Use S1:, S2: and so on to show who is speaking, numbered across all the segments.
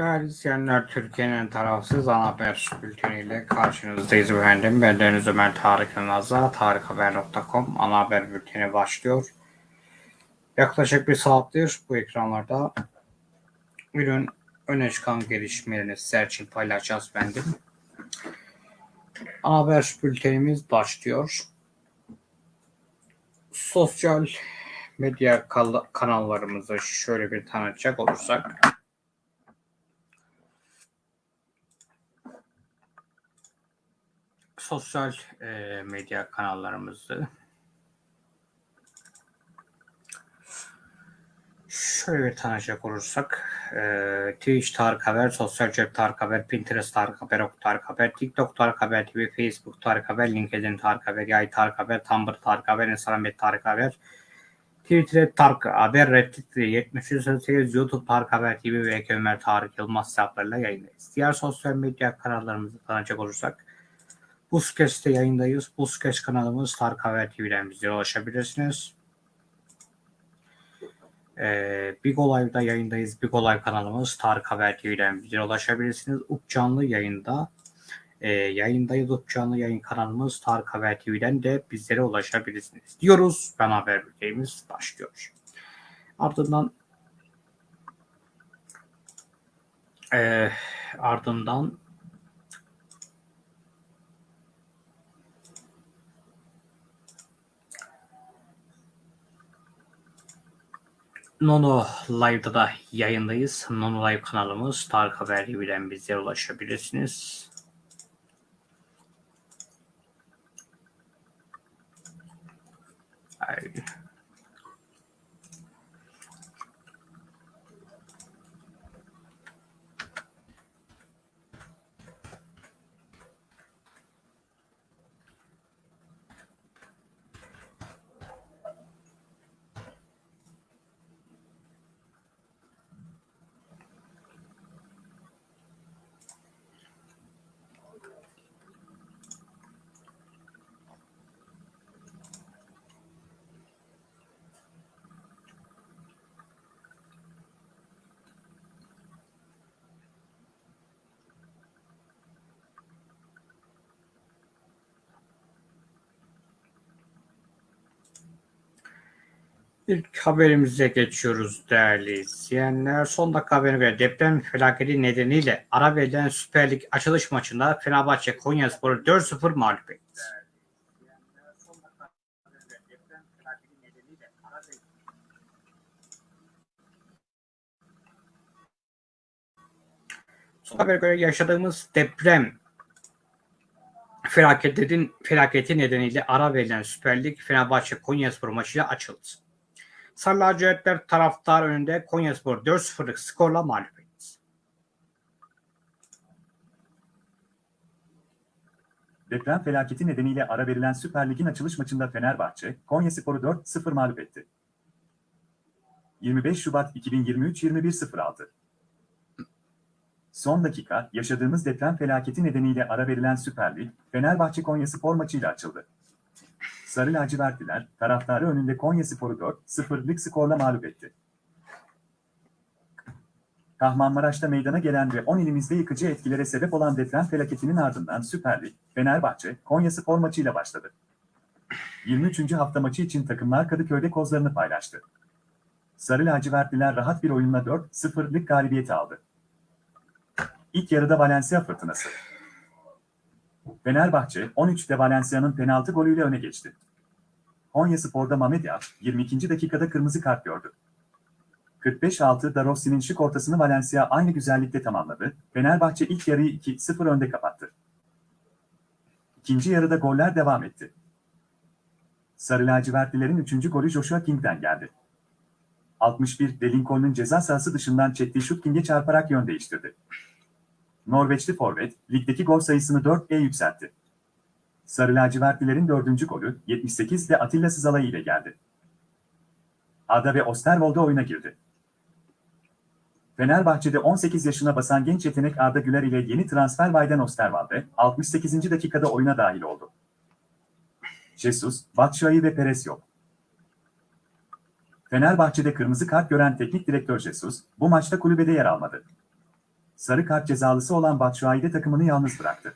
S1: Değerli izleyenler, Türkiye'nin tarafsız ana haber bülteniyle karşınızdayız efendim. Ben Deniz Ömer Tarık Yılmaz'a tarikhaber.com ana haber bülteni başlıyor. Yaklaşık bir saattir bu ekranlarda günün öne çıkan gelişmelerini sizler için paylaşacağız efendim. Ana haber bültenimiz başlıyor. Sosyal medya kanallarımızı şöyle bir tanıtacak olursak sosyal e, medya kanallarımızı Şöyle bir tanışacak olursak e, Twitch Tarık Haber, Sosyal Cep Tarık Haber, Pinterest Tarık Haber, Ok Tarık Haber, TikTok Tarık Haber TV, Facebook Tarık Haber, LinkedIn Tarık Haber, Yay Tarık Haber, Tumblr Tarık Haber, Instagram Tarık Haber, Twitter Tarık Haber, Reddit 7308, YouTube Tarık Haber TV ve Ömer Tarık Yılmaz hesaplarıyla yayındayız. Diğer sosyal medya kanallarımızı tanıcak olursak Busquets'te yayındayız. Busquets kanalımız Tarık Haber TV'den bize ulaşabilirsiniz. Ee, Big Live'da yayındayız. Big Live kanalımız Tarık Haber TV'den bize ulaşabilirsiniz. Up canlı yayında e, yayındayız. Up canlı yayın kanalımız Tarık Haber TV'den de bizlere ulaşabilirsiniz diyoruz. Ben haber bültenimiz başlıyor. Ardından e, ardından Nono Live'da da yayındayız. Nono Live kanalımız Tarık Haber Hibi'den bize ulaşabilirsiniz. Aynen. İlk haberimize geçiyoruz değerli izleyenler. Son dakika haberine göre deprem felaketi nedeniyle ara verilen Süper Lig açılış maçında Fenerbahçe Konyaspor'u 4-0 mağlup etti. Son haber göre yaşadığımız deprem felaketin felaketi nedeniyle ara verilen Süper Lig Fenerbahçe Konyaspor maçıyla açıldı. Sarı lacivertler taraftar önünde Konyaspor 4-0'lık skorla mağlup etti.
S2: Deprem felaketi nedeniyle ara verilen Süper Lig'in açılış maçında Fenerbahçe, Konyaspor'u 4-0 mağlup etti. 25 Şubat 2023 21.06 Son dakika, yaşadığımız deprem felaketi nedeniyle ara verilen Süper Lig, Fenerbahçe-Konyaspor maçıyla açıldı. Sarı lacivertliler taraftarı önünde Konya Sporu 4-0'lık skorla mağlup etti. Kahramanmaraş'ta meydana gelen ve 10 ilimizde yıkıcı etkilere sebep olan deprem felaketinin ardından Süper Lig, Fenerbahçe, Konya Spor maçıyla başladı. 23. hafta maçı için takımlar Kadıköy'de kozlarını paylaştı. Sarı lacivertliler rahat bir oyunla 4-0'lık galibiyeti aldı. İlk yarıda Valencia fırtınası. Fenerbahçe 13'te Valencia'nın penaltı golüyle öne geçti. Konya Spor'da Mamed 22. dakikada kırmızı kart gördü. 45-6 da şık ortasını Valencia aynı güzellikte tamamladı. Fenerbahçe ilk yarıyı 2-0 önde kapattı. İkinci yarıda goller devam etti. Sarı lacivertlilerin 3. golü Joshua King'den geldi. 61 Delincon'un ceza sahası dışından çektiği şut King'e çarparak yön değiştirdi. Norveçli forvet, ligdeki gol sayısını 4'e yükseltti. Sarı lacivertlilerin dördüncü golü 78'de Atilla Sızalay ile geldi. Ada ve Osterwold'a oyuna girdi. Fenerbahçe'de 18 yaşına basan genç yetenek Arda Güler ile yeni transfer Bayden Osterwald'e 68. dakikada oyuna dahil oldu. Jesus, Batshuayi ve Perez yok. Fenerbahçe'de kırmızı kart gören teknik direktör Jesus, bu maçta kulübede yer almadı sarı kart cezalısı olan Batshuayi takımını yalnız bıraktı.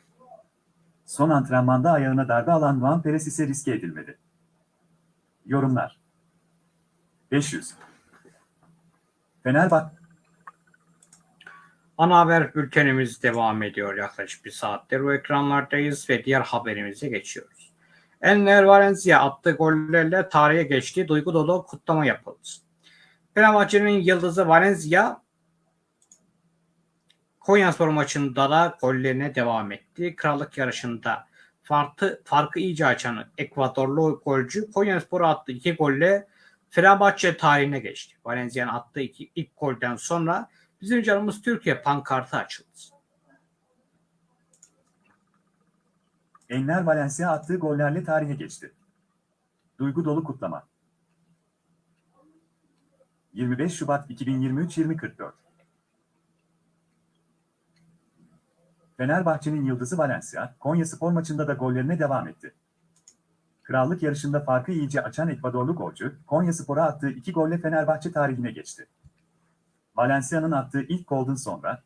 S2: Son antrenmanda ayağına darbe alan Juan Perez ise riske edilmedi. Yorumlar 500 Fenerbahçe Ana
S1: haber bültenimiz devam ediyor. Yaklaşık bir saattir bu ekranlardayız ve diğer haberimize geçiyoruz. Enner Valencia attığı gollerle tarihe geçti. Duygu dolu kutlama yapıldı. Fenerbahçe'nin yıldızı Valencia Konyaspor maçında da gollerine devam etti. Krallık yarışında farkı, farkı iyice açan Ekvadorlu golcü Konyaspor'a attığı iki golle Fenerbahçe tarihine geçti. Valencia'nın attığı iki, ilk golden sonra bizim canımız Türkiye pankartı
S2: açıldı. Enler Valencia attığı gollerle tarihe geçti. Duygu dolu kutlama. 25 Şubat 2023 2044 Fenerbahçe'nin yıldızı Valencia, Konya spor maçında da gollerine devam etti. Krallık yarışında farkı iyice açan Ekvadorlu golcü, Konya Spor'a attığı iki golle Fenerbahçe tarihine geçti. Valencia'nın attığı ilk golden sonra,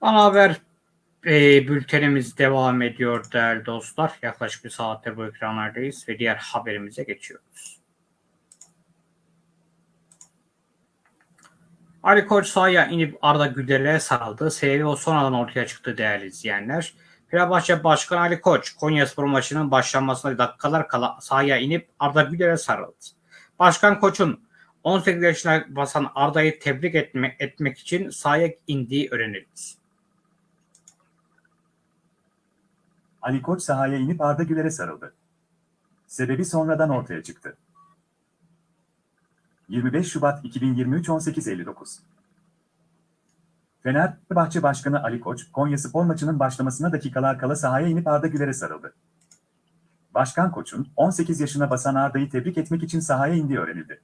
S2: Ana Haber
S1: e, bültenimiz devam ediyor değerli dostlar. Yaklaşık bir saattir bu ekranlardayız ve diğer haberimize geçiyoruz. Ali Koç sahaya inip Arda Güler'e sarıldı. Sebebi o sonradan ortaya çıktı değerli izleyenler. Fenerbahçe Başkanı Ali Koç, Konyaspor maçının başlanmasına dakikalar kala sahaya inip Arda Güler'e sarıldı. Başkan Koç'un 18 yaşına basan Arda'yı tebrik etme, etmek için sahaya indiği öğrenildi.
S2: Ali Koç sahaya inip Arda Güler'e sarıldı. Sebebi sonradan ortaya çıktı. 25 Şubat 2023 18.59 Fenerbahçe Başkanı Ali Koç, Konya Spor maçının başlamasına dakikalar kala sahaya inip Arda Güler'e sarıldı. Başkan Koç'un 18 yaşına basan Arda'yı tebrik etmek için sahaya indiği öğrenildi.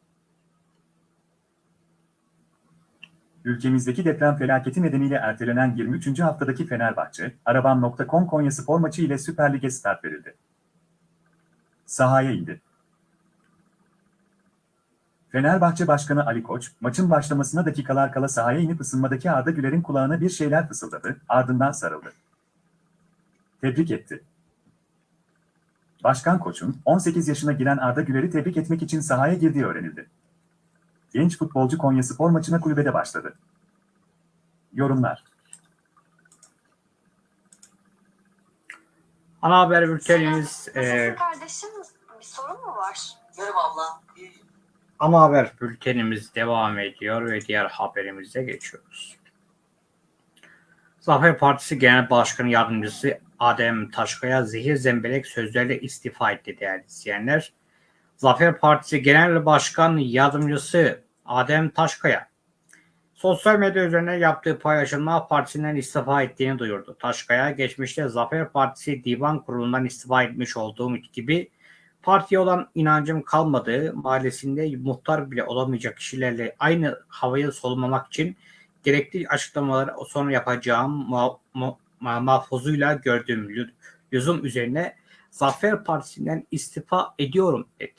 S2: Ülkemizdeki deprem felaketi nedeniyle ertelenen 23. haftadaki Fenerbahçe, Arabam.com Konya Spor maçı ile Süper Lig'e start verildi. Sahaya indi. Fenerbahçe Başkanı Ali Koç, maçın başlamasına dakikalar kala sahaya inip ısınmadaki Arda Güler'in kulağına bir şeyler fısıldadı, ardından sarıldı. Tebrik etti. Başkan Koç'un 18 yaşına giren Arda Güler'i tebrik etmek için sahaya girdiği öğrenildi. Genç futbolcu Konya Spor maçına kulübede başladı. Yorumlar Ana haber bültenimiz... E, kardeşim bir
S1: sorun mu var? Yorum abla. Ana haber bültenimiz devam ediyor ve diğer haberimize geçiyoruz. Zafer Partisi Genel Başkanı Yardımcısı Adem Taşkaya zehir zembelek sözlerle istifa etti değerli izleyenler. Zafer Partisi Genel Başkan Yardımcısı Adem Taşkaya sosyal medya üzerine yaptığı paylaşımla partisinden istifa ettiğini duyurdu. Taşkaya geçmişte Zafer Partisi Divan Kurulu'ndan istifa etmiş olduğum gibi partiye olan inancım kalmadığı mahallesinde muhtar bile olamayacak kişilerle aynı havayı solumamak için gerekli açıklamaları sonra yapacağım ma mahfuzuyla gördüğüm lüzum üzerine Zafer Partisi'nden istifa
S2: ediyorum dedi.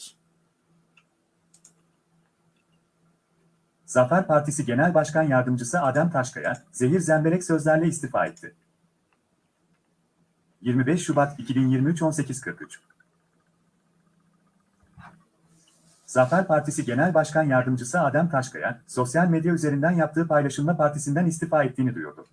S2: Zafer Partisi Genel Başkan Yardımcısı Adem Taşkaya, zehir zemberek sözlerle istifa etti. 25 Şubat 2023 18.43 Zafer Partisi Genel Başkan Yardımcısı Adem Taşkaya, sosyal medya üzerinden yaptığı paylaşımla partisinden istifa ettiğini duyurdu.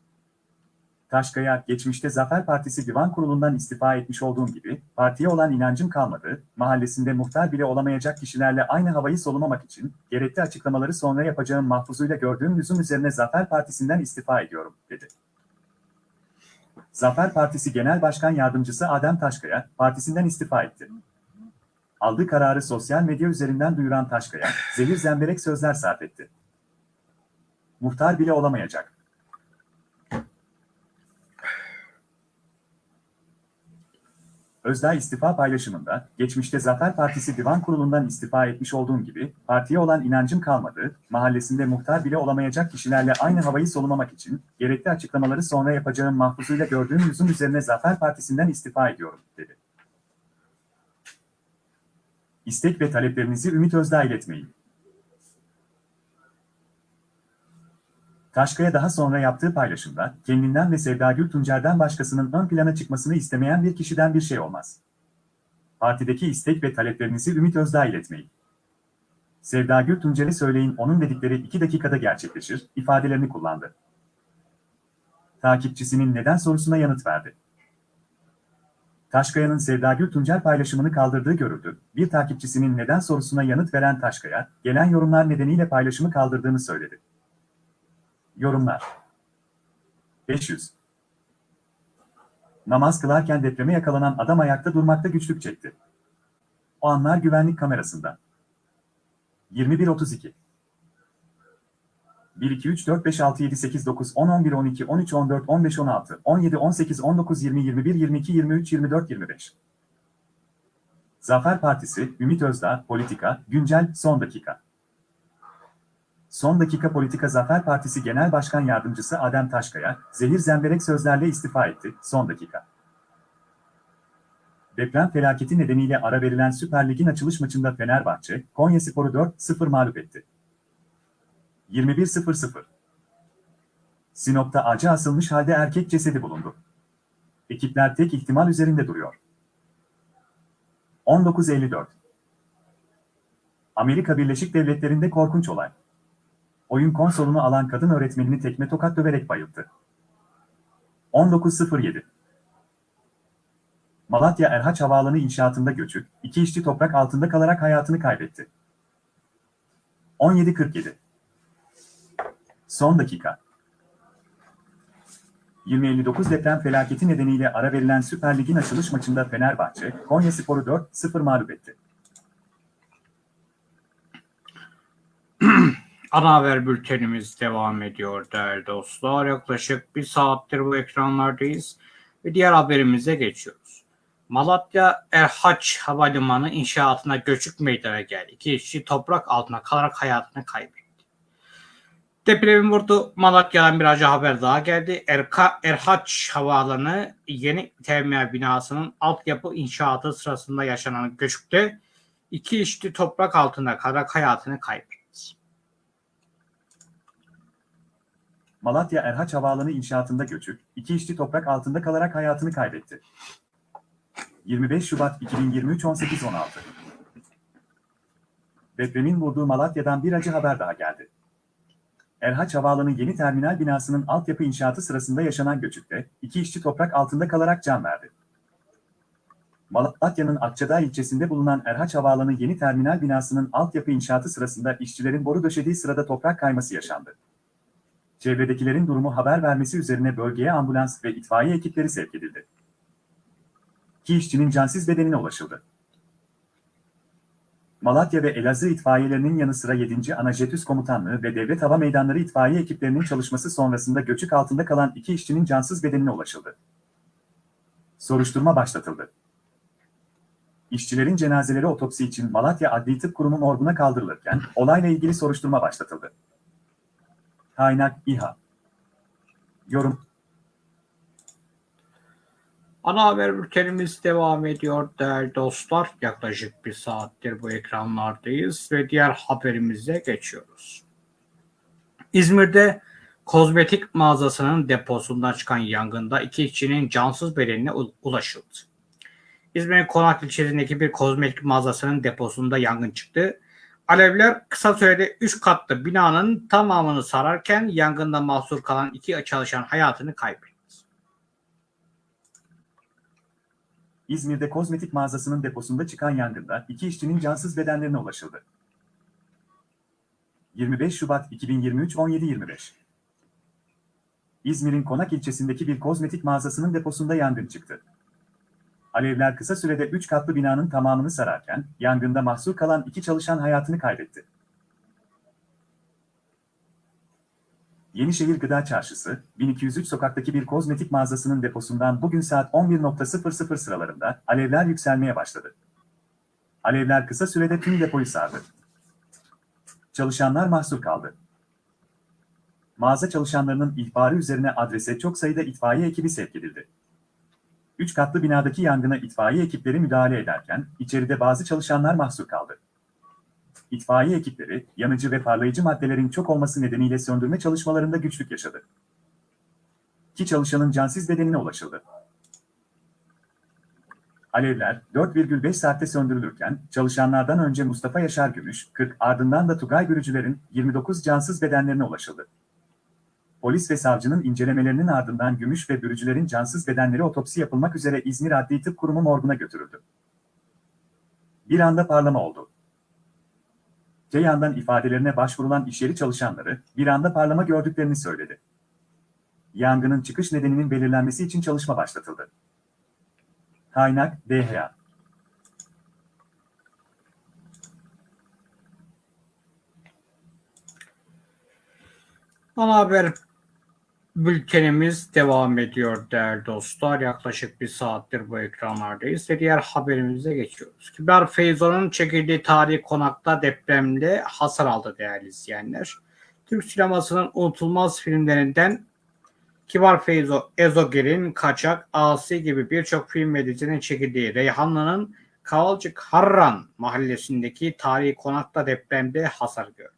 S2: Taşkaya, geçmişte Zafer Partisi Divan Kurulu'ndan istifa etmiş olduğum gibi, partiye olan inancım kalmadı, mahallesinde muhtar bile olamayacak kişilerle aynı havayı solumamak için, gerekli açıklamaları sonra yapacağım mahfuzuyla gördüğüm lüzum üzerine Zafer Partisi'nden istifa ediyorum, dedi. Zafer Partisi Genel Başkan Yardımcısı Adem Taşkaya, partisinden istifa etti. Aldığı kararı sosyal medya üzerinden duyuran Taşkaya, zehir zemberek sözler sarf etti. Muhtar bile olamayacak. Özdağ istifa paylaşımında, geçmişte Zafer Partisi Divan Kurulu'ndan istifa etmiş olduğum gibi, partiye olan inancım kalmadı, mahallesinde muhtar bile olamayacak kişilerle aynı havayı solumamak için, gerekli açıklamaları sonra yapacağım mahfuzuyla gördüğüm yüzün üzerine Zafer Partisi'nden istifa ediyorum, dedi. İstek ve taleplerinizi Ümit Özdağ iletmeyin. Taşkaya daha sonra yaptığı paylaşımda, kendinden ve Sevda Gül başkasının ön plana çıkmasını istemeyen bir kişiden bir şey olmaz. Partideki istek ve taleplerinizi Ümit Özdağ iletmeyin. Sevda Gül söyleyin onun dedikleri iki dakikada gerçekleşir, ifadelerini kullandı. Takipçisinin neden sorusuna yanıt verdi. Taşkaya'nın Sevda Gül Tuncer paylaşımını kaldırdığı görüldü. Bir takipçisinin neden sorusuna yanıt veren Taşkaya, gelen yorumlar nedeniyle paylaşımı kaldırdığını söyledi. Yorumlar 500 Namaz kılarken depreme yakalanan adam ayakta durmakta güçlük çekti. O anlar güvenlik kamerasında. 21.32 1, 2, 3, 4, 5, 6, 7, 8, 9, 10, 11, 12, 13, 14, 15, 16, 17, 18, 19, 20, 21, 22, 23, 24, 25. Zafer Partisi, Ümit Özdağ, Politika, Güncel, Son Dakika. Son dakika politika Zafer Partisi Genel Başkan Yardımcısı Adem Taşkaya, zehir zemberek sözlerle istifa etti. Son dakika. Deprem felaketi nedeniyle ara verilen Süper Lig'in açılış maçında Fenerbahçe, Konya Sporu 4-0 mağlup etti. 21-0-0. Sinop'ta acı asılmış halde erkek cesedi bulundu. Ekipler tek ihtimal üzerinde duruyor. 19-54. Amerika Birleşik Devletleri'nde korkunç olay oyun konsolunu alan kadın öğretmenini tekme tokat döverek bayılttı. 19.07 Malatya Erhaç Havaalanı inşaatında göçük, iki işçi toprak altında kalarak hayatını kaybetti. 17.47 Son dakika 2059 deprem felaketi nedeniyle ara verilen Süper Lig'in açılış maçında Fenerbahçe, Konya Sporu 4-0 mağlup etti.
S1: Ana haber bültenimiz devam ediyor değerli dostlar. Yaklaşık bir saattir bu ekranlardayız ve diğer haberimize geçiyoruz. Malatya Erhaç Havalimanı inşaatına göçük meydana geldi. İki işçi toprak altına kalarak hayatını kaybetti. Depremin vurdu. Malatya'dan bir acı haber daha geldi. Erka, Erhaç Havaalanı yeni terminal binasının altyapı inşaatı sırasında yaşanan göçükte iki işçi toprak altında kalarak hayatını kaybetti.
S2: Malatya Erhaç Havaalanı inşaatında göçük, iki işçi toprak altında kalarak hayatını kaybetti. 25 Şubat 2023 18.16 Depremin vurduğu Malatya'dan bir acı haber daha geldi. Erhaç Havaalanı yeni terminal binasının altyapı inşaatı sırasında yaşanan göçükte, iki işçi toprak altında kalarak can verdi. Malatya'nın Akçadağ ilçesinde bulunan Erhaç Havaalanı yeni terminal binasının altyapı inşaatı sırasında işçilerin boru döşediği sırada toprak kayması yaşandı. Çevredekilerin durumu haber vermesi üzerine bölgeye ambulans ve itfaiye ekipleri sevk edildi. İki işçinin cansız bedenine ulaşıldı. Malatya ve Elazığ itfaiyelerinin yanı sıra 7. Anajetüs Komutanlığı ve Devlet Hava Meydanları itfaiye ekiplerinin çalışması sonrasında göçük altında kalan iki işçinin cansız bedenine ulaşıldı. Soruşturma başlatıldı. İşçilerin cenazeleri otopsi için Malatya Adli Tıp Kurumu morguna kaldırılırken olayla ilgili soruşturma başlatıldı. Kaynak İHA. Yorum.
S1: Ana haber bültenimiz devam ediyor değerli dostlar. Yaklaşık bir saattir bu ekranlardayız ve diğer haberimize geçiyoruz. İzmir'de kozmetik mağazasının deposundan çıkan yangında iki kişinin cansız bedenine ulaşıldı. İzmir Konak ilçesindeki bir kozmetik mağazasının deposunda yangın çıktı. Alevler kısa sürede 3 katlı binanın tamamını sararken yangında mahsur kalan iki çalışan hayatını kaybetti.
S2: İzmir'de kozmetik mağazasının deposunda çıkan yangında iki işçinin cansız bedenlerine ulaşıldı. 25 Şubat 2023 17.25 İzmir'in Konak ilçesindeki bir kozmetik mağazasının deposunda yangın çıktı. Alevler kısa sürede 3 katlı binanın tamamını sararken, yangında mahsur kalan iki çalışan hayatını kaybetti. Yenişehir Gıda Çarşısı, 1203 sokaktaki bir kozmetik mağazasının deposundan bugün saat 11.00 sıralarında alevler yükselmeye başladı. Alevler kısa sürede tüm depoyu sardı. Çalışanlar mahsur kaldı. Mağaza çalışanlarının ihbarı üzerine adrese çok sayıda itfaiye ekibi sevk edildi. Üç katlı binadaki yangına itfaiye ekipleri müdahale ederken içeride bazı çalışanlar mahsur kaldı. İtfaiye ekipleri yanıcı ve parlayıcı maddelerin çok olması nedeniyle söndürme çalışmalarında güçlük yaşadı. Ki çalışanın cansız bedenine ulaşıldı. Alevler 4,5 saatte söndürülürken çalışanlardan önce Mustafa Yaşar Gümüş, 40 ardından da Tugay Bürücüler'in 29 cansız bedenlerine ulaşıldı polis ve savcının incelemelerinin ardından Gümüş ve Bürücülerin cansız bedenleri otopsi yapılmak üzere İzmir Adli Tıp Kurumu morguna götürüldü. Bir anda parlama oldu. Ceyhan'dan ifadelerine başvurulan işyeri çalışanları bir anda parlama gördüklerini söyledi. Yangının çıkış nedeninin belirlenmesi için çalışma başlatıldı. Kaynak DHA
S1: Ana haber Bültenimiz devam ediyor değerli dostlar. Yaklaşık bir saattir bu ekranlardayız ve diğer haberimize geçiyoruz. Kibar Feyzo'nun çekildiği tarihi konakta depremde hasar aldı değerli izleyenler. Türk sinemasının unutulmaz filmlerinden Kibar Feyzo, Ezogir'in Kaçak, Asi gibi birçok film ve dizinin çekildiği Reyhanlı'nın Kavalcık Harran mahallesindeki tarihi konakta depremde hasar gördü.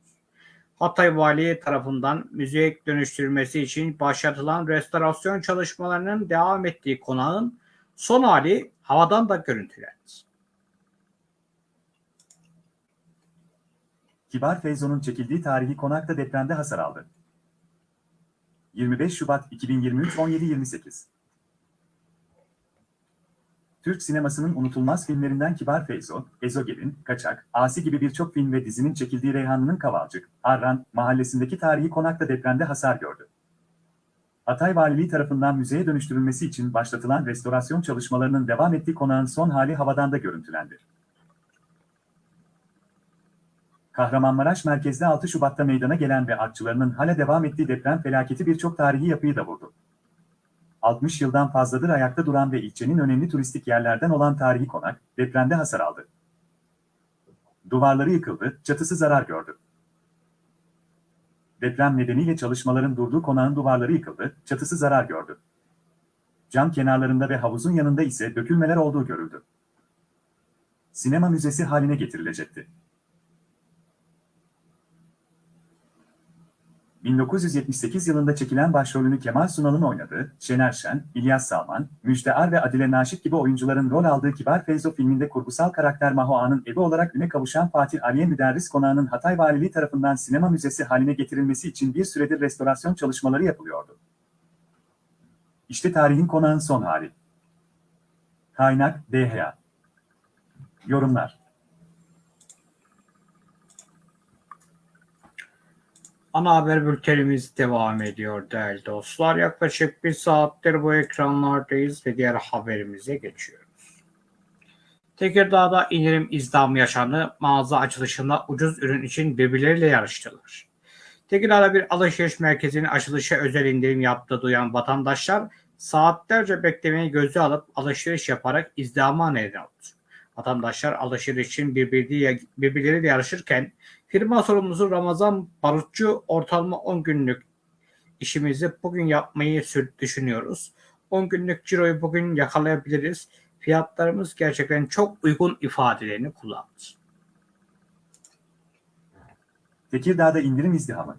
S1: Hatay Valiliği tarafından müzeye dönüştürülmesi için başlatılan restorasyon çalışmalarının devam ettiği
S2: konağın son hali havadan da görüntülendi. Kibar Feyzo'nun çekildiği tarihi konakta depremde hasar aldı. 25 Şubat 2023 17.28 Türk sinemasının unutulmaz filmlerinden Kibar Feyzo, Ezogelin, Kaçak, Asi gibi birçok film ve dizinin çekildiği Reyhanlı'nın Kavalcık, Arran, mahallesindeki tarihi konakta depremde hasar gördü. Hatay Valiliği tarafından müzeye dönüştürülmesi için başlatılan restorasyon çalışmalarının devam ettiği konağın son hali havadan da görüntülendi. Kahramanmaraş merkezde 6 Şubat'ta meydana gelen ve artçılarının hala devam ettiği deprem felaketi birçok tarihi yapıyı da vurdu. 60 yıldan fazladır ayakta duran ve ilçenin önemli turistik yerlerden olan tarihi konak, depremde hasar aldı. Duvarları yıkıldı, çatısı zarar gördü. Deprem nedeniyle çalışmaların durduğu konağın duvarları yıkıldı, çatısı zarar gördü. Cam kenarlarında ve havuzun yanında ise dökülmeler olduğu görüldü. Sinema müzesi haline getirilecekti. 1978 yılında çekilen başrolünü Kemal Sunal'ın oynadığı, Şener Şen, İlyas Salman, Müjde Ar ve Adile Naşit gibi oyuncuların rol aldığı Kibar Feyzo filminde kurgusal karakter Mahoa'nın evi olarak üne kavuşan Fatih Aliye Müderris Konağı'nın Hatay Valiliği tarafından sinema müzesi haline getirilmesi için bir süredir restorasyon çalışmaları yapılıyordu. İşte tarihin konağın son hali. Kaynak, DHA. Yorumlar Ana haber
S1: bültenimiz devam ediyor değerli dostlar. Yaklaşık bir saattir bu ekranlardayız ve diğer haberimize geçiyoruz. Tekirdağ'da indirim izdam yaşandı. Mağaza açılışında ucuz ürün için birbirleriyle yarıştılar. Tekirdağ'da bir alışveriş merkezinin açılışı özel indirim yaptığı duyan vatandaşlar saatlerce beklemeyi göze alıp alışveriş yaparak izdama neden oldu. Vatandaşlar alışveriş için birbirleriyle yarışırken Firma sorumlusu Ramazan Barutçu ortalama 10 günlük işimizi bugün yapmayı düşünüyoruz. 10 günlük ciroyu bugün yakalayabiliriz. Fiyatlarımız gerçekten çok uygun ifadelerini kullandı.
S2: Tekirdağ'da indirim izdihamı.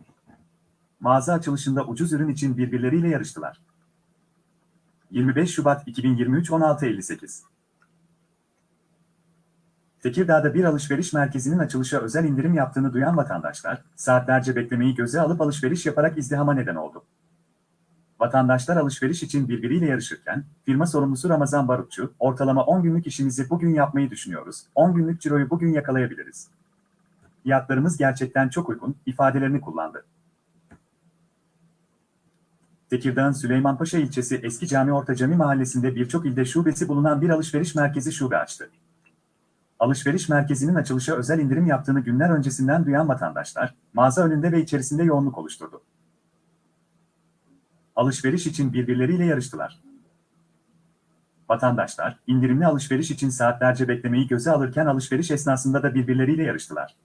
S2: Mağaza açılışında ucuz ürün için birbirleriyle yarıştılar. 25 Şubat 2023 16.58 Tekirdağ'da bir alışveriş merkezinin açılışa özel indirim yaptığını duyan vatandaşlar, saatlerce beklemeyi göze alıp alışveriş yaparak izdihama neden oldu. Vatandaşlar alışveriş için birbiriyle yarışırken, firma sorumlusu Ramazan Barutçu, ortalama 10 günlük işimizi bugün yapmayı düşünüyoruz, 10 günlük ciroyu bugün yakalayabiliriz. Fiyatlarımız gerçekten çok uygun, ifadelerini kullandı. Tekirdağ'ın Süleymanpaşa ilçesi Eski Cami Orta Cami mahallesinde birçok ilde şubesi bulunan bir alışveriş merkezi şube açtı alışveriş merkezinin açılışa özel indirim yaptığını günler öncesinden duyan vatandaşlar, mağaza önünde ve içerisinde yoğunluk oluşturdu. Alışveriş için birbirleriyle yarıştılar. Vatandaşlar, indirimli alışveriş için saatlerce beklemeyi göze alırken alışveriş esnasında da birbirleriyle yarıştılar.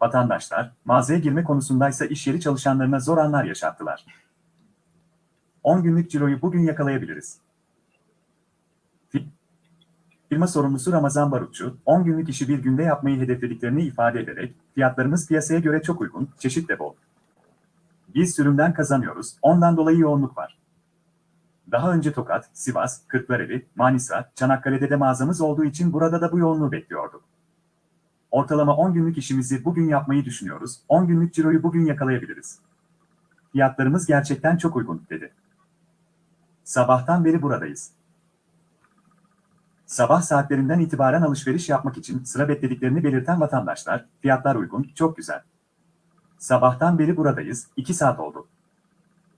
S2: Vatandaşlar, mağazaya girme konusundaysa iş yeri çalışanlarına zor anlar yaşattılar. 10 günlük ciroyu bugün yakalayabiliriz firma sorumlusu Ramazan Barutçu, 10 günlük işi bir günde yapmayı hedeflediklerini ifade ederek, fiyatlarımız piyasaya göre çok uygun, çeşit de bol. Biz sürümden kazanıyoruz, ondan dolayı yoğunluk var. Daha önce Tokat, Sivas, Kırklareli, Manisa, Çanakkale'de de mağazamız olduğu için burada da bu yoğunluğu bekliyorduk. Ortalama 10 günlük işimizi bugün yapmayı düşünüyoruz, 10 günlük ciroyu bugün yakalayabiliriz. Fiyatlarımız gerçekten çok uygun, dedi. Sabahtan beri buradayız. Sabah saatlerinden itibaren alışveriş yapmak için sıra beklediklerini belirten vatandaşlar, fiyatlar uygun, çok güzel. Sabahtan beri buradayız, 2 saat oldu.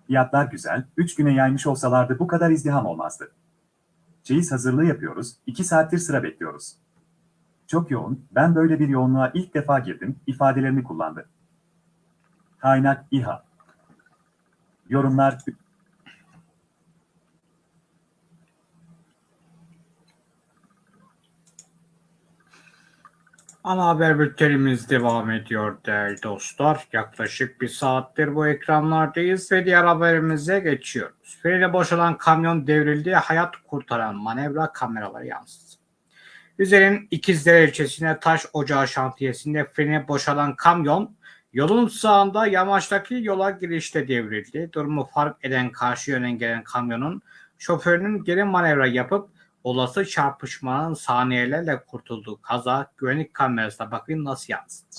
S2: Fiyatlar güzel, 3 güne yaymış olsalardı bu kadar izdiham olmazdı. Çeyiz hazırlığı yapıyoruz, 2 saattir sıra bekliyoruz. Çok yoğun, ben böyle bir yoğunluğa ilk defa girdim, ifadelerini kullandı. Kaynak İHA Yorumlar
S1: Ana haber bültenimiz devam ediyor değerli dostlar. Yaklaşık bir saattir bu ekranlardayız ve diğer haberimize geçiyoruz. Frene boşalan kamyon devrildi, hayat kurtaran manevra kameraları yansıdı. Üzer'in İkizdere ilçesine taş ocağı şantiyesinde frene boşalan kamyon yolun sağında yamaçtaki yola girişte devrildi. Durumu fark eden karşı yöne gelen kamyonun şoförünün geri manevra yapıp olası çarpışmanın saniyelerle kurtulduğu kaza güvenlik
S2: kamerasına bakın nasıl yansıdı.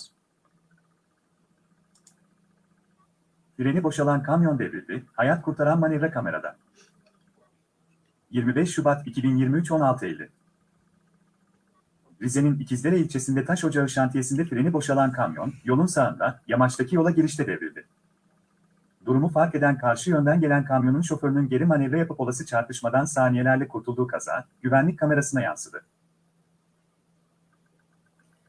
S2: Freni boşalan kamyon devrildi, hayat kurtaran manevra kamerada. 25 Şubat 2023 16.50 Rize'nin İkizdere ilçesinde taş ocağı şantiyesinde freni boşalan kamyon, yolun sağında, yamaçtaki yola girişte devrildi durumu fark eden karşı yönden gelen kamyonun şoförünün geri manevra yapıp olası çarpışmadan saniyelerle kurtulduğu kaza, güvenlik kamerasına yansıdı.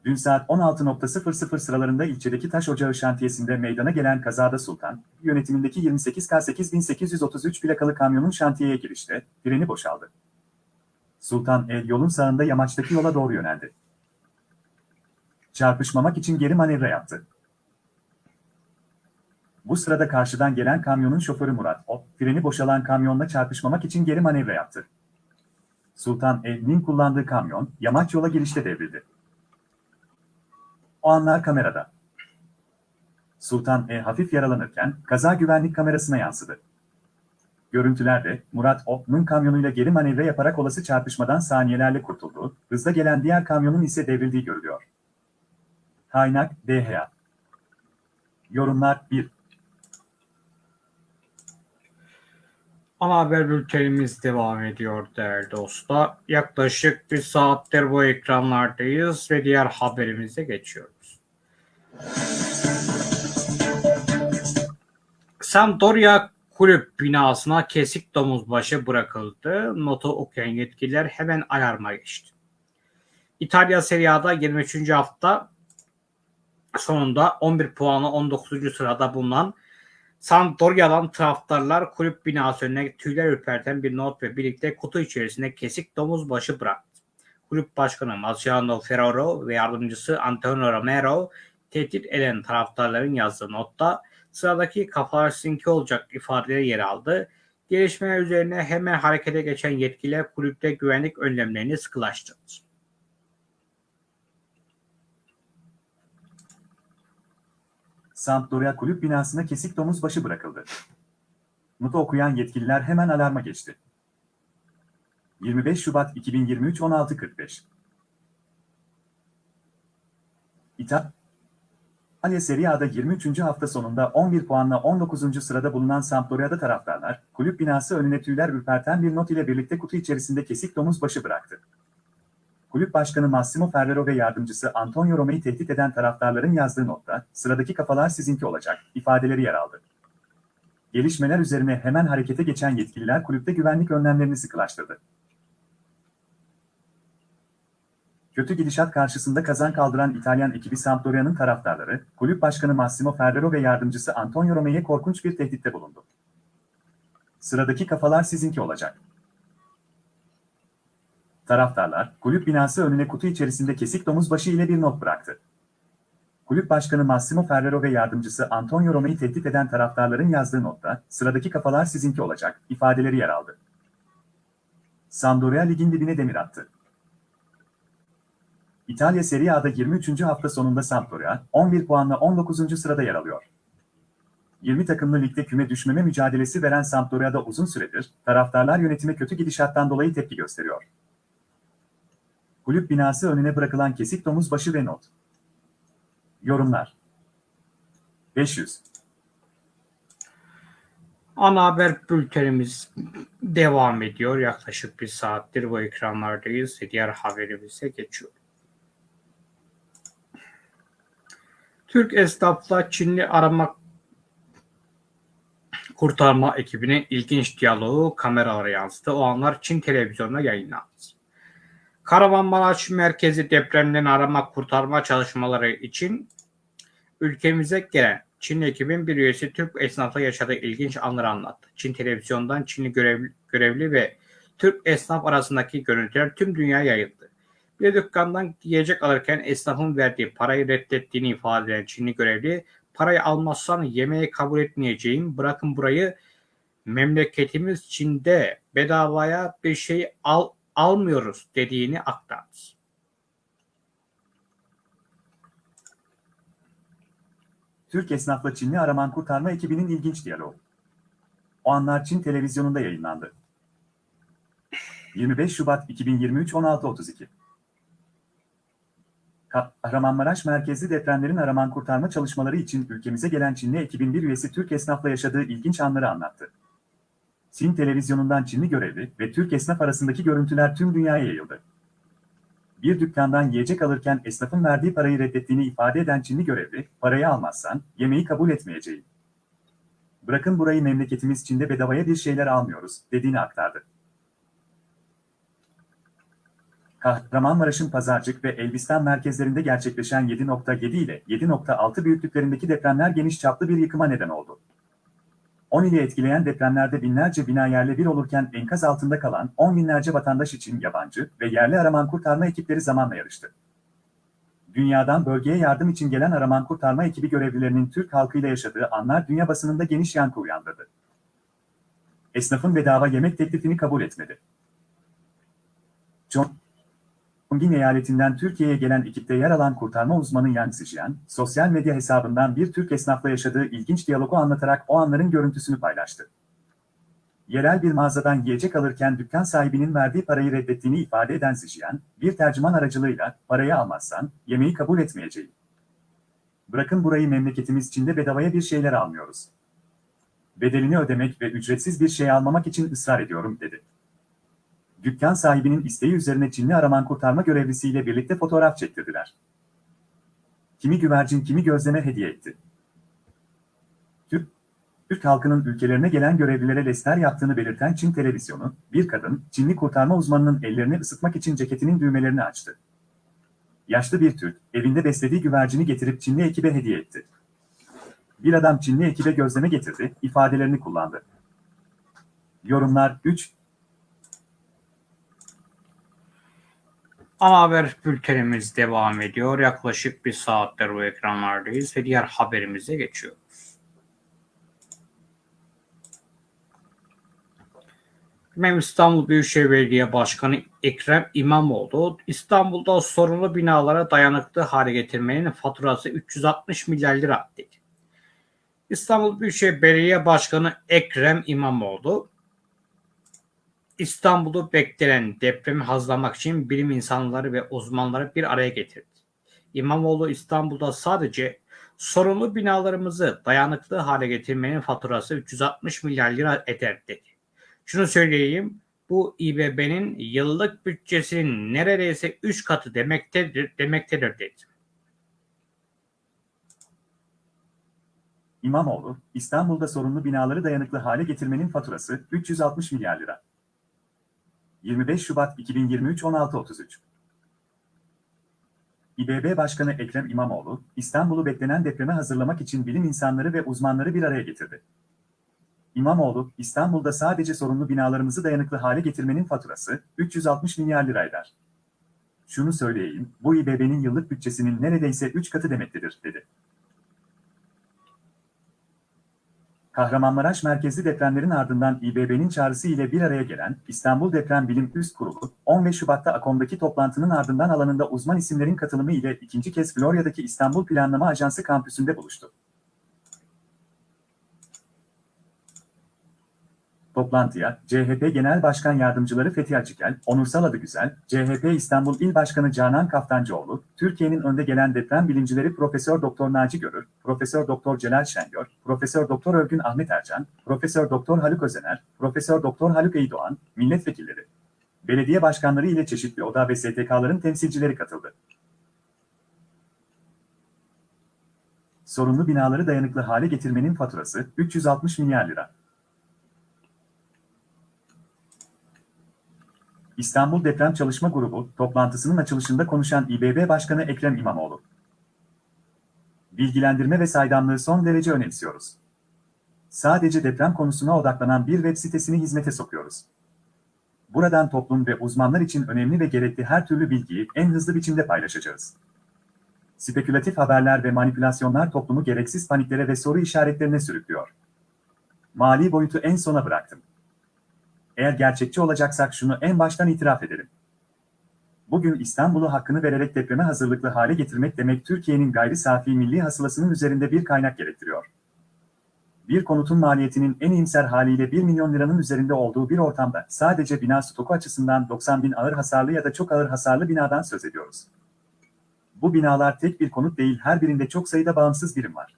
S2: Dün saat 16.00 sıralarında ilçedeki taş ocağı şantiyesinde meydana gelen kazada Sultan, yönetimindeki 28K8833 plakalı kamyonun şantiyeye girişte, freni boşaldı. Sultan el yolun sağında yamaçtaki yola doğru yöneldi. Çarpışmamak için geri manevra yaptı. Bu sırada karşıdan gelen kamyonun şoförü Murat O, freni boşalan kamyonla çarpışmamak için geri manevra yaptı. Sultan E'nin kullandığı kamyon, yamaç yola girişte devrildi. O anlar kamerada. Sultan E hafif yaralanırken kaza güvenlik kamerasına yansıdı. Görüntülerde Murat Ok'nun kamyonuyla geri manevra yaparak olası çarpışmadan saniyelerle kurtuldu, hızla gelen diğer kamyonun ise devrildiği görülüyor. Kaynak DHA Yorumlar 1 Ana haber bültenimiz devam ediyor
S1: değerli dostlar. Yaklaşık bir saattir bu ekranlardayız ve diğer haberimize geçiyoruz. Sampdoria kulüp binasına kesik domuz başı bırakıldı. Notu okuyan yetkililer hemen alarma geçti. İtalya Serie A'da 23. hafta sonunda 11 puanı 19. sırada bulunan Santoria'dan taraftarlar kulüp binası önüne tüyler ürperten bir not ve birlikte kutu içerisinde kesik domuz başı bıraktı. Kulüp başkanı Marciano Ferraro ve yardımcısı Antonio Romero tehdit eden taraftarların yazdığı notta sıradaki kafalar sizinki olacak ifadeleri yer aldı. Gelişmeler üzerine hemen harekete geçen yetkililer kulüpte güvenlik önlemlerini sıkılaştırdı.
S2: Sampdoria kulüp binasına kesik domuz başı bırakıldı. Notu okuyan yetkililer hemen alarma geçti. 25 Şubat 2023 16.45 İta İtalya Serie A'da 23. hafta sonunda 11 puanla 19. sırada bulunan Sampdoria'da taraftarlar, kulüp binası önüne tüyler ürperten bir not ile birlikte kutu içerisinde kesik domuz başı bıraktı kulüp başkanı Massimo Ferrero ve yardımcısı Antonio Roma'yı tehdit eden taraftarların yazdığı notta, sıradaki kafalar sizinki olacak, ifadeleri yer aldı. Gelişmeler üzerine hemen harekete geçen yetkililer kulüpte güvenlik önlemlerini sıkılaştırdı. Kötü gidişat karşısında kazan kaldıran İtalyan ekibi Sampdoria'nın taraftarları, kulüp başkanı Massimo Ferrero ve yardımcısı Antonio Roma'ya korkunç bir tehditte bulundu. Sıradaki kafalar sizinki olacak. Taraftarlar, kulüp binası önüne kutu içerisinde kesik domuz başı ile bir not bıraktı. Kulüp başkanı Massimo Ferrero ve yardımcısı Antonio Roma'yı tehdit eden taraftarların yazdığı notta, sıradaki kafalar sizinki olacak, ifadeleri yer aldı. Sampdoria ligin dibine demir attı. İtalya Serie A'da 23. hafta sonunda Sampdoria, 11 puanla 19. sırada yer alıyor. 20 takımlı ligde küme düşmeme mücadelesi veren Sampdoria'da uzun süredir, taraftarlar yönetime kötü gidişattan dolayı tepki gösteriyor. Kulüp binası önüne bırakılan kesik domuz başı ve not. Yorumlar. 500.
S1: Ana haber bültenimiz devam ediyor. Yaklaşık bir saattir bu ekranlardayız. Diğer haberimize geçiyor. Türk esnafla Çinli arama kurtarma ekibinin ilginç diyaloğu kameralara yansıdı. O anlar Çin televizyonuna yayınlandı. Kahramanmaraş merkezi depremden arama kurtarma çalışmaları için ülkemize gelen Çin ekibin bir üyesi Türk esnafla yaşadığı ilginç anları anlattı. Çin televizyondan Çinli görevli, görevli ve Türk esnaf arasındaki görüntüler tüm dünya yayıldı. Bir dükkandan yiyecek alırken esnafın verdiği parayı reddettiğini ifade eden Çinli görevli, parayı almazsan yemeği kabul etmeyeceğim, bırakın burayı memleketimiz Çin'de bedavaya bir şey al almıyoruz dediğini aktardı.
S2: Türk esnafla Çinli araman kurtarma ekibinin ilginç diyaloğu. O anlar Çin televizyonunda yayınlandı. 25 Şubat 2023 16.32 Kahramanmaraş merkezli depremlerin araman kurtarma çalışmaları için ülkemize gelen Çinli ekibin bir üyesi Türk esnafla yaşadığı ilginç anları anlattı. Çin televizyonundan Çinli görevli ve Türk esnaf arasındaki görüntüler tüm dünyaya yayıldı. Bir dükkandan yiyecek alırken esnafın verdiği parayı reddettiğini ifade eden Çinli görevli, parayı almazsan yemeği kabul etmeyeceğim. Bırakın burayı memleketimiz Çin'de bedavaya bir şeyler almıyoruz, dediğini aktardı. Kahramanmaraş'ın Pazarcık ve Elbistan merkezlerinde gerçekleşen 7.7 ile 7.6 büyüklüklerindeki depremler geniş çaplı bir yıkıma neden oldu. 10 ili etkileyen depremlerde binlerce bina yerle bir olurken enkaz altında kalan 10 binlerce vatandaş için yabancı ve yerli araman kurtarma ekipleri zamanla yarıştı. Dünyadan bölgeye yardım için gelen araman kurtarma ekibi görevlilerinin Türk halkıyla yaşadığı anlar dünya basınında geniş yankı uyandırdı. Esnafın bedava yemek teklifini kabul etmedi. John Gongin eyaletinden Türkiye'ye gelen ekipte yer alan kurtarma uzmanı Yang sosyal medya hesabından bir Türk esnafla yaşadığı ilginç diyalogu anlatarak o anların görüntüsünü paylaştı. Yerel bir mağazadan yiyecek alırken dükkan sahibinin verdiği parayı reddettiğini ifade eden Zijian, bir tercüman aracılığıyla parayı almazsan yemeği kabul etmeyeceğim. Bırakın burayı memleketimiz içinde bedavaya bir şeyler almıyoruz. Bedelini ödemek ve ücretsiz bir şey almamak için ısrar ediyorum dedi dükkan sahibinin isteği üzerine Çinli araman kurtarma görevlisiyle birlikte fotoğraf çektirdiler. Kimi güvercin kimi gözleme hediye etti. Türk, Türk halkının ülkelerine gelen görevlilere lester yaptığını belirten Çin televizyonu, bir kadın, Çinli kurtarma uzmanının ellerini ısıtmak için ceketinin düğmelerini açtı. Yaşlı bir Türk, evinde beslediği güvercini getirip Çinli ekibe hediye etti. Bir adam Çinli ekibe gözleme getirdi, ifadelerini kullandı. Yorumlar 3,
S1: Ana haber bültenimiz devam ediyor. Yaklaşık bir saattir bu ekranlardayız ve diğer haberimize geçiyoruz. Mem İstanbul Büyükşehir Belediye Başkanı Ekrem İmamoğlu, İstanbul'da sorunlu binalara dayanıklı hale getirmenin faturası 360 milyar lira dedi. İstanbul Büyükşehir Belediye Başkanı Ekrem İmamoğlu, İstanbul'u beklenen depremi hazırlamak için bilim insanları ve uzmanları bir araya getirdi. İmamoğlu İstanbul'da sadece sorunlu binalarımızı dayanıklı hale getirmenin faturası 360 milyar lira eder dedi. Şunu söyleyeyim bu İBB'nin yıllık bütçesinin neredeyse 3 katı demektedir, demektedir dedi.
S2: İmamoğlu, İstanbul'da sorunlu binaları dayanıklı hale getirmenin faturası 360 milyar lira. 25 Şubat 2023 16.33 İBB Başkanı Ekrem İmamoğlu, İstanbul'u beklenen depreme hazırlamak için bilim insanları ve uzmanları bir araya getirdi. İmamoğlu, İstanbul'da sadece sorunlu binalarımızı dayanıklı hale getirmenin faturası 360 milyar lira eder. Şunu söyleyeyim, bu İBB'nin yıllık bütçesinin neredeyse 3 katı demektedir, dedi. Kahramanmaraş merkezli depremlerin ardından İBB'nin çağrısı ile bir araya gelen İstanbul Deprem Bilim Üst Kurulu, 15 Şubat'ta Akom'daki toplantının ardından alanında uzman isimlerin katılımı ile ikinci kez Florya'daki İstanbul Planlama Ajansı kampüsünde buluştu. Toplantıya, CHP Genel Başkan Yardımcıları Fethi Açıkel, Onursal Adıgüzel, CHP İstanbul İl Başkanı Canan Kaftancıoğlu, Türkiye'nin önde gelen deprem bilimcileri Profesör Doktor Naci Görür, Profesör Doktor Celal Şengör, Profesör Doktor Övgün Ahmet Ercan, Profesör Doktor Haluk Özener, Profesör Doktor Haluk Eydoğan, milletvekilleri, belediye başkanları ile çeşitli oda ve STK'ların temsilcileri katıldı. Sorunlu binaları dayanıklı hale getirmenin faturası 360 milyar lira. İstanbul Deprem Çalışma Grubu toplantısının açılışında konuşan İBB Başkanı Ekrem İmamoğlu. Bilgilendirme ve saydamlığı son derece önemsiyoruz. Sadece deprem konusuna odaklanan bir web sitesini hizmete sokuyoruz. Buradan toplum ve uzmanlar için önemli ve gerekli her türlü bilgiyi en hızlı biçimde paylaşacağız. Spekülatif haberler ve manipülasyonlar toplumu gereksiz paniklere ve soru işaretlerine sürüklüyor. Mali boyutu en sona bıraktım. Eğer gerçekçi olacaksak şunu en baştan itiraf edelim. Bugün İstanbul'u hakkını vererek depreme hazırlıklı hale getirmek demek Türkiye'nin gayri safi milli hasılasının üzerinde bir kaynak gerektiriyor. Bir konutun maliyetinin en iyimser haliyle 1 milyon liranın üzerinde olduğu bir ortamda sadece bina stoku açısından 90 bin ağır hasarlı ya da çok ağır hasarlı binadan söz ediyoruz. Bu binalar tek bir konut değil her birinde çok sayıda bağımsız birim var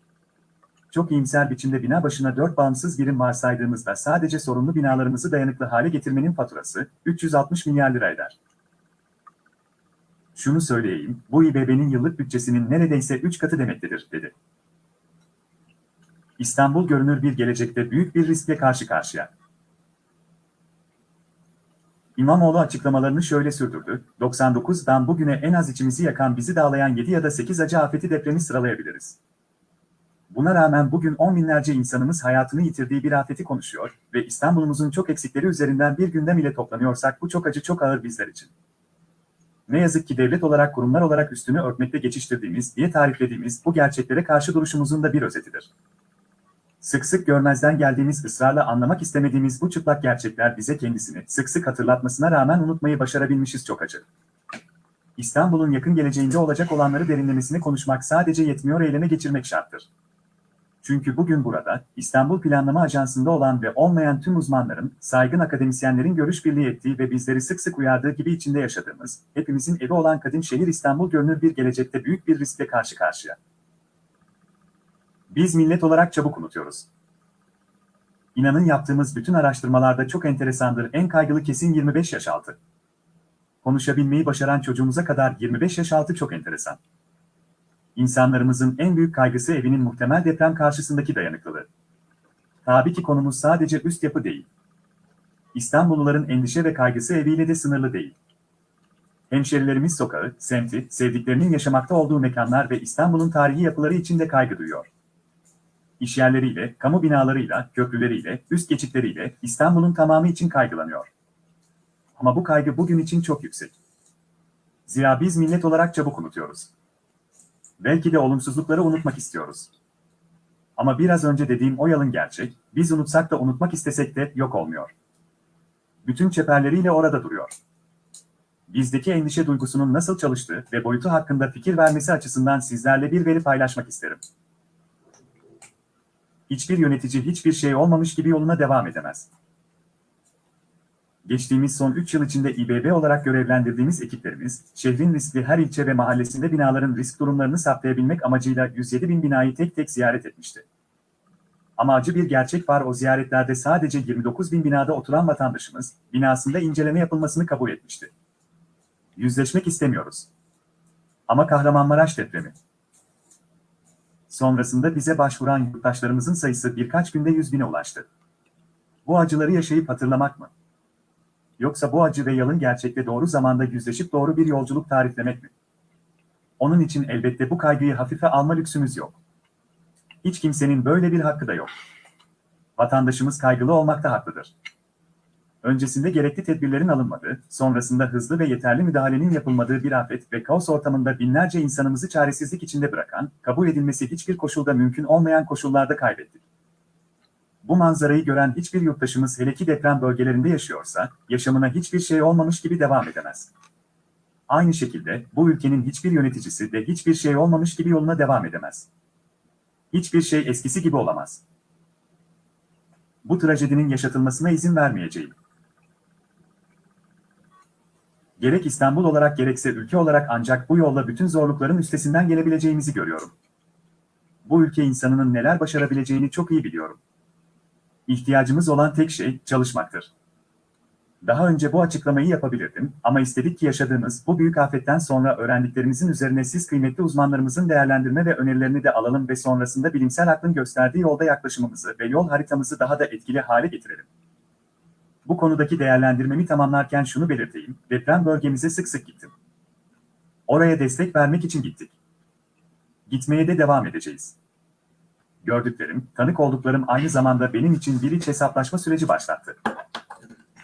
S2: çok iyimser biçimde bina başına 4 bağımsız birim varsaydığımızda sadece sorunlu binalarımızı dayanıklı hale getirmenin faturası 360 milyar lira eder. Şunu söyleyeyim, bu İBB'nin yıllık bütçesinin neredeyse 3 katı demektedir, dedi. İstanbul görünür bir gelecekte büyük bir riskle karşı karşıya. İmamoğlu açıklamalarını şöyle sürdürdü, 99'dan bugüne en az içimizi yakan bizi dağlayan 7 ya da 8 acı afeti depremi sıralayabiliriz. Buna rağmen bugün on binlerce insanımız hayatını yitirdiği bir afeti konuşuyor ve İstanbul'umuzun çok eksikleri üzerinden bir gündem ile toplanıyorsak bu çok acı çok ağır bizler için. Ne yazık ki devlet olarak kurumlar olarak üstünü örtmekle geçiştirdiğimiz diye tariflediğimiz bu gerçeklere karşı duruşumuzun da bir özetidir. Sık sık görmezden geldiğimiz ısrarla anlamak istemediğimiz bu çıplak gerçekler bize kendisini sık sık hatırlatmasına rağmen unutmayı başarabilmişiz çok acı. İstanbul'un yakın geleceğinde olacak olanları derinlemesine konuşmak sadece yetmiyor eyleme geçirmek şarttır. Çünkü bugün burada, İstanbul Planlama Ajansı'nda olan ve olmayan tüm uzmanların, saygın akademisyenlerin görüş birliği ettiği ve bizleri sık sık uyardığı gibi içinde yaşadığımız, hepimizin evi olan kadim şehir İstanbul görünür bir gelecekte büyük bir riskle karşı karşıya. Biz millet olarak çabuk unutuyoruz. İnanın yaptığımız bütün araştırmalarda çok enteresandır en kaygılı kesin 25 yaş altı. Konuşabilmeyi başaran çocuğumuza kadar 25 yaş altı çok enteresan. İnsanlarımızın en büyük kaygısı evinin muhtemel deprem karşısındaki dayanıklılığı. Tabii ki konumuz sadece üst yapı değil. İstanbulluların endişe ve kaygısı eviyle de sınırlı değil. Hemşerilerimiz sokağı, semti, sevdiklerinin yaşamakta olduğu mekanlar ve İstanbul'un tarihi yapıları içinde kaygı duyuyor. İşyerleriyle, kamu binalarıyla, köprüleriyle, üst geçitleriyle İstanbul'un tamamı için kaygılanıyor. Ama bu kaygı bugün için çok yüksek. Zira biz millet olarak çabuk unutuyoruz. Belki de olumsuzlukları unutmak istiyoruz. Ama biraz önce dediğim o yalın gerçek, biz unutsak da unutmak istesek de yok olmuyor. Bütün çeperleriyle orada duruyor. Bizdeki endişe duygusunun nasıl çalıştığı ve boyutu hakkında fikir vermesi açısından sizlerle bir veri paylaşmak isterim. Hiçbir yönetici hiçbir şey olmamış gibi yoluna devam edemez. Geçtiğimiz son 3 yıl içinde İBB olarak görevlendirdiğimiz ekiplerimiz, şehrin riskli her ilçe ve mahallesinde binaların risk durumlarını saptayabilmek amacıyla 107 bin binayı tek tek ziyaret etmişti. Amacı bir gerçek var o ziyaretlerde sadece 29 bin binada oturan vatandaşımız, binasında inceleme yapılmasını kabul etmişti. Yüzleşmek istemiyoruz. Ama Kahramanmaraş depremi. Sonrasında bize başvuran yurttaşlarımızın sayısı birkaç günde 100 bine ulaştı. Bu acıları yaşayıp hatırlamak mı? yoksa bu acı ve yalın gerçekle doğru zamanda yüzleşip doğru bir yolculuk tariflemek mi? Onun için elbette bu kaygıyı hafife alma lüksümüz yok. Hiç kimsenin böyle bir hakkı da yok. Vatandaşımız kaygılı olmakta haklıdır. Öncesinde gerekli tedbirlerin alınmadığı, sonrasında hızlı ve yeterli müdahalenin yapılmadığı bir afet ve kaos ortamında binlerce insanımızı çaresizlik içinde bırakan, kabul edilmesi hiçbir koşulda mümkün olmayan koşullarda kaybettik. Bu manzarayı gören hiçbir yurttaşımız hele ki deprem bölgelerinde yaşıyorsa, yaşamına hiçbir şey olmamış gibi devam edemez. Aynı şekilde bu ülkenin hiçbir yöneticisi de hiçbir şey olmamış gibi yoluna devam edemez. Hiçbir şey eskisi gibi olamaz. Bu trajedinin yaşatılmasına izin vermeyeceğim. Gerek İstanbul olarak gerekse ülke olarak ancak bu yolla bütün zorlukların üstesinden gelebileceğimizi görüyorum. Bu ülke insanının neler başarabileceğini çok iyi biliyorum. İhtiyacımız olan tek şey çalışmaktır. Daha önce bu açıklamayı yapabilirdim ama istedik ki yaşadığımız bu büyük afetten sonra öğrendiklerimizin üzerine siz kıymetli uzmanlarımızın değerlendirme ve önerilerini de alalım ve sonrasında bilimsel aklın gösterdiği yolda yaklaşımımızı ve yol haritamızı daha da etkili hale getirelim. Bu konudaki değerlendirmemi tamamlarken şunu belirteyim, deprem bölgemize sık sık gittim. Oraya destek vermek için gittik. Gitmeye de devam edeceğiz gördüklerim, tanık olduklarım aynı zamanda benim için bir iç hesaplaşma süreci başlattı.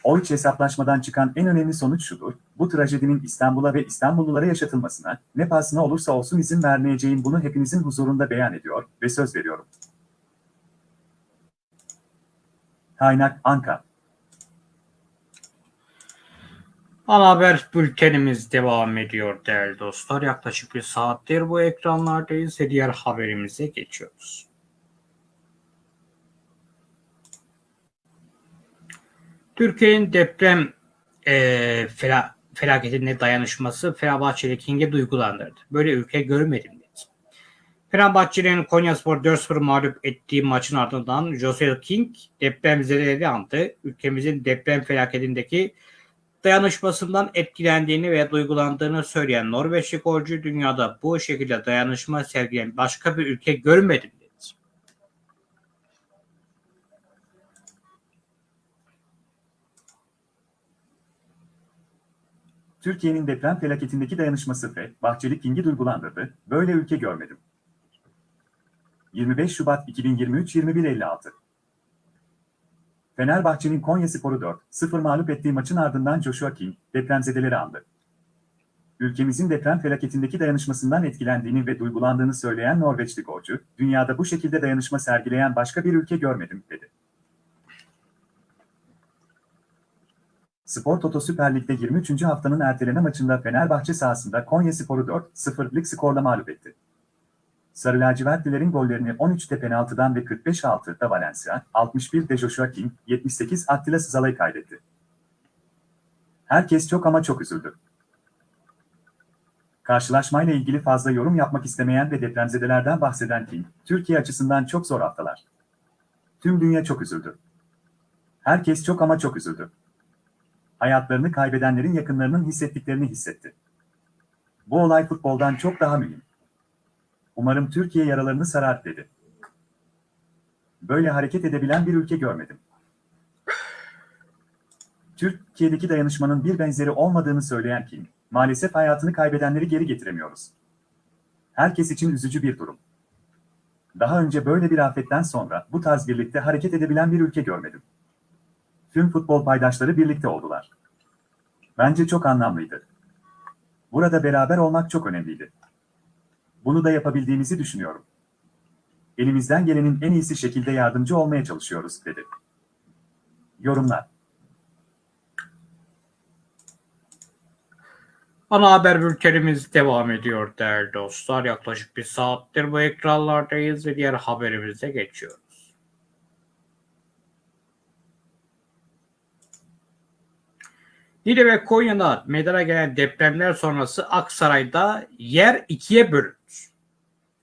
S2: O iç hesaplaşmadan çıkan en önemli sonuç şudur, bu trajedinin İstanbul'a ve İstanbullulara yaşatılmasına, ne pahasına olursa olsun izin vermeyeceğim bunu hepinizin huzurunda beyan ediyor ve söz veriyorum. Kaynak Anka
S1: Ana haber bültenimiz devam ediyor değerli dostlar. Yaklaşık bir saattir bu ekranlardayız ve diğer haberimize geçiyoruz. Türkiye'nin deprem e, fela, felaketine dayanışması Fenerbahçeli King'i duygulandırdı. Böyle ülke görmedim dedi. Fenerbahçe'nin Konyaspor 4-0 mağlup ettiği maçın ardından Jose King deprem zedeleri andı. Ülkemizin deprem felaketindeki dayanışmasından etkilendiğini ve duygulandığını söyleyen Norveçli golcü dünyada bu şekilde dayanışma sergileyen başka bir ülke görmedim
S2: Türkiye'nin deprem felaketindeki dayanışması ve Bahçeli King'i duygulandırdı, böyle ülke görmedim. 25 Şubat 2023-21.56 Fenerbahçe'nin Konya Sporu 4-0 mağlup ettiği maçın ardından Joshua King, depremzedeleri andı. Ülkemizin deprem felaketindeki dayanışmasından etkilendiğini ve duygulandığını söyleyen Norveçli golcü, dünyada bu şekilde dayanışma sergileyen başka bir ülke görmedim, dedi. Spor Toto Süper Lig'de 23. haftanın erteleme maçında Fenerbahçe sahasında Konya Sporu 4-0'lık skorla mağlup etti. Sarı lacivertlilerin gollerini 13'te penaltıdan ve 45-6'da Valencia, 61'de Joshua King, 78 Attila Sızalay kaydetti. Herkes çok ama çok üzüldü. Karşılaşmayla ilgili fazla yorum yapmak istemeyen ve depremzedelerden bahseden King, Türkiye açısından çok zor haftalar. Tüm dünya çok üzüldü. Herkes çok ama çok üzüldü hayatlarını kaybedenlerin yakınlarının hissettiklerini hissetti. Bu olay futboldan çok daha mühim. Umarım Türkiye yaralarını sarar dedi. Böyle hareket edebilen bir ülke görmedim. Türkiye'deki dayanışmanın bir benzeri olmadığını söyleyen Kim, maalesef hayatını kaybedenleri geri getiremiyoruz. Herkes için üzücü bir durum. Daha önce böyle bir afetten sonra bu tarz birlikte hareket edebilen bir ülke görmedim tüm futbol paydaşları birlikte oldular. Bence çok anlamlıydı. Burada beraber olmak çok önemliydi. Bunu da yapabildiğimizi düşünüyorum. Elimizden gelenin en iyisi şekilde yardımcı olmaya çalışıyoruz, dedi. Yorumlar
S1: Ana haber bültenimiz devam ediyor değerli dostlar. Yaklaşık bir saattir bu ekranlardayız ve diğer haberimize geçiyoruz. Niğde ve Konya'da meydana gelen depremler sonrası Aksaray'da yer ikiye bölündü.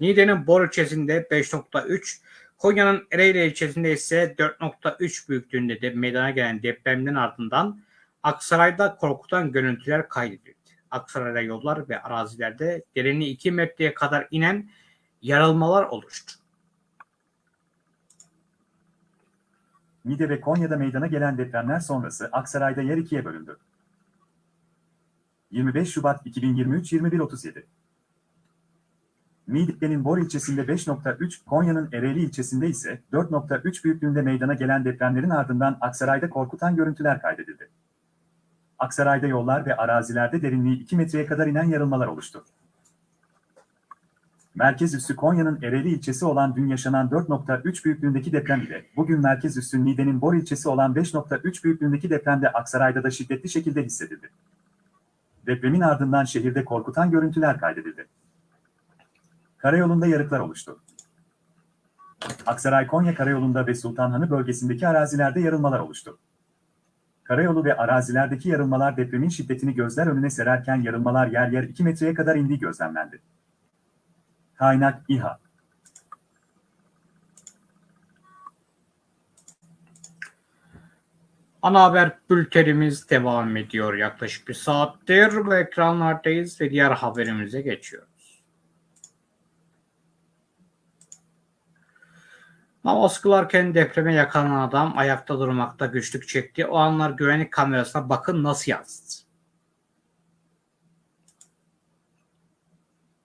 S1: Niğde'nin Bor ilçesinde 5.3, Konya'nın Ereğli ilçesinde ise 4.3 büyüklüğünde de meydana gelen depremlerin ardından Aksaray'da korkutan görüntüler kaydedildi. Aksaray'da yollar ve arazilerde derinliği 2 metreye kadar inen
S2: yarılmalar oluştu. Niğde ve Konya'da meydana gelen depremler sonrası Aksaray'da yer ikiye bölündü. 25 Şubat 2023 21.37 Midye'nin Bor ilçesinde 5.3, Konya'nın Ereğli ilçesinde ise 4.3 büyüklüğünde meydana gelen depremlerin ardından Aksaray'da korkutan görüntüler kaydedildi. Aksaray'da yollar ve arazilerde derinliği 2 metreye kadar inen yarılmalar oluştu. Merkez üssü Konya'nın Ereli ilçesi olan dün yaşanan 4.3 büyüklüğündeki deprem ile bugün merkez üssü Niğde'nin Bor ilçesi olan 5.3 büyüklüğündeki depremde Aksaray'da da şiddetli şekilde hissedildi. Depremin ardından şehirde korkutan görüntüler kaydedildi. Karayolunda yarıklar oluştu. Aksaray-Konya Karayolu'nda ve Sultanhanı bölgesindeki arazilerde yarılmalar oluştu. Karayolu ve arazilerdeki yarılmalar depremin şiddetini gözler önüne sererken yarılmalar yer yer 2 metreye kadar indiği gözlemlendi. Kaynak İHA
S1: Ana haber bültenimiz devam ediyor yaklaşık bir saattir. Bu ekranlardayız ve diğer haberimize geçiyoruz. Namaz kılarken depreme yakalanan adam ayakta durmakta güçlük çekti. O anlar güvenlik kamerasına bakın nasıl yazdı.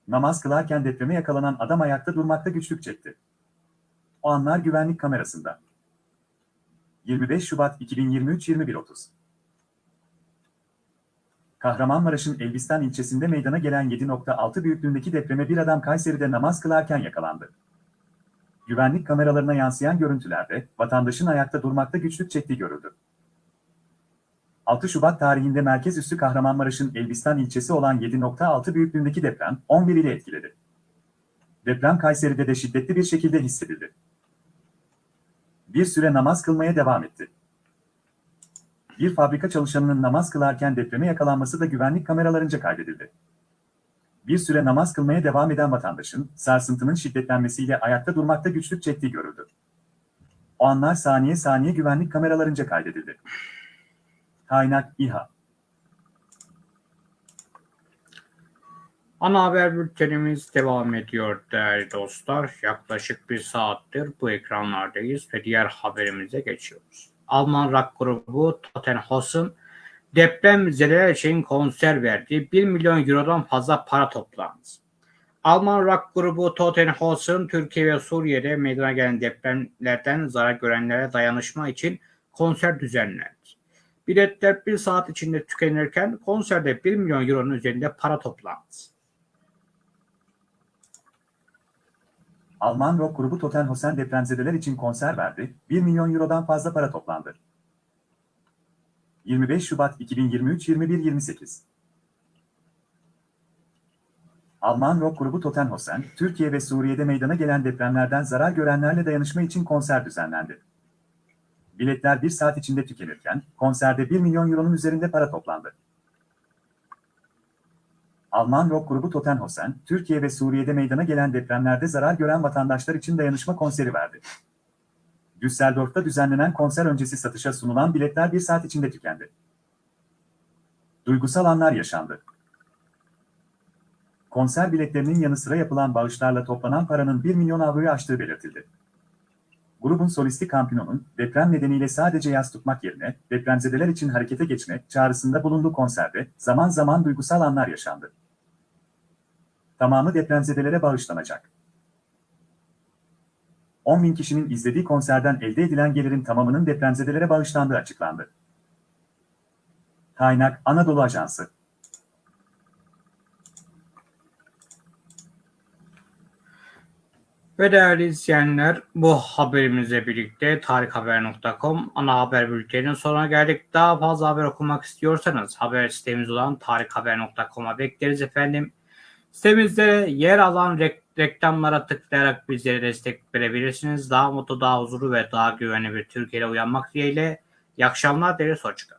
S2: Namaz kılarken depreme yakalanan adam ayakta durmakta güçlük çekti. O anlar güvenlik kamerasında. 25 Şubat 2023 21.30 Kahramanmaraş'ın Elbistan ilçesinde meydana gelen 7.6 büyüklüğündeki depreme bir adam Kayseri'de namaz kılarken yakalandı. Güvenlik kameralarına yansıyan görüntülerde vatandaşın ayakta durmakta güçlük çektiği görüldü. 6 Şubat tarihinde merkez üssü Kahramanmaraş'ın Elbistan ilçesi olan 7.6 büyüklüğündeki deprem 11 ile etkiledi. Deprem Kayseri'de de şiddetli bir şekilde hissedildi. Bir süre namaz kılmaya devam etti. Bir fabrika çalışanının namaz kılarken depreme yakalanması da güvenlik kameralarınca kaydedildi. Bir süre namaz kılmaya devam eden vatandaşın sarsıntının şiddetlenmesiyle ayakta durmakta güçlük çektiği görüldü. O anlar saniye saniye güvenlik kameralarınca kaydedildi. Kaynak İHA
S1: Ana haber bültenimiz devam ediyor değerli dostlar. Yaklaşık bir saattir bu ekranlardayız ve diğer haberimize geçiyoruz. Alman rock grubu Tottenhausen deprem müzeleri için konser verdi. 1 milyon eurodan fazla para toplandı. Alman rock grubu Tottenhausen Türkiye ve Suriye'de meydana gelen depremlerden zarar görenlere dayanışma için konser düzenledi. Biletler bir saat içinde tükenirken konserde 1 milyon euronun üzerinde para toplandı.
S2: Alman rock grubu Totenhosen depremzedeler için konser verdi, 1 milyon eurodan fazla para toplandı. 25 Şubat 2023-21-28 Alman rock grubu Totenhosen, Türkiye ve Suriye'de meydana gelen depremlerden zarar görenlerle dayanışma için konser düzenlendi. Biletler bir saat içinde tükenirken, konserde 1 milyon euronun üzerinde para toplandı. Alman rock grubu Totenhosen, Türkiye ve Suriye'de meydana gelen depremlerde zarar gören vatandaşlar için dayanışma konseri verdi. Düsseldorf'ta düzenlenen konser öncesi satışa sunulan biletler bir saat içinde tükendi. Duygusal anlar yaşandı. Konser biletlerinin yanı sıra yapılan bağışlarla toplanan paranın 1 milyon avroyu aştığı belirtildi. Grubun solisti Campino'nun deprem nedeniyle sadece yaz tutmak yerine depremzedeler için harekete geçmek çağrısında bulunduğu konserde zaman zaman duygusal anlar yaşandı tamamı depremzedelere bağışlanacak. 10 bin kişinin izlediği konserden elde edilen gelirin tamamının depremzedelere bağışlandığı açıklandı. Kaynak Anadolu Ajansı
S1: Ve değerli izleyenler bu haberimizle birlikte tarikhaber.com ana haber bülteninin sonuna geldik. Daha fazla haber okumak istiyorsanız haber sitemiz olan tarikhaber.com'a bekleriz efendim. Sitemizde yer alan rek reklamlara tıklayarak bizlere destek verebilirsiniz. Daha mutlu, daha huzurlu ve daha güvenli bir Türkiye uyanmak dileğiyle. İyi akşamlar, Deniz Hoçka.